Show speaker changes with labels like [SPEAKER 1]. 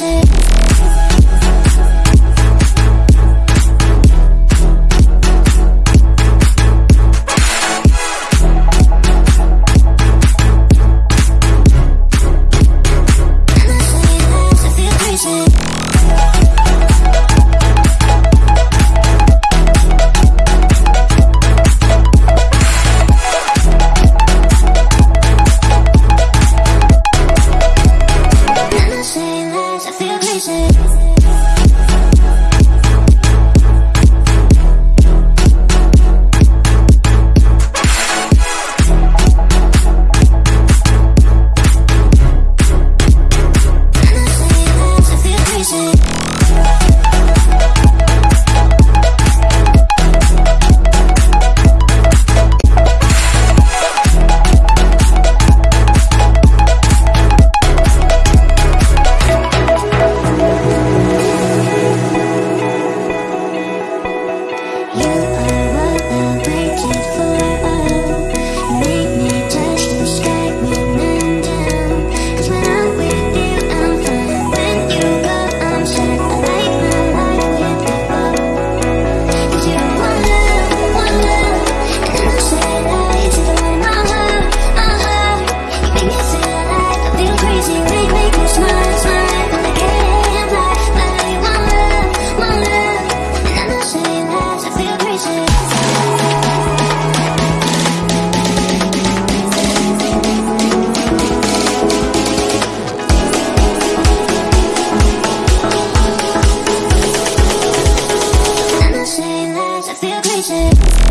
[SPEAKER 1] chances I'm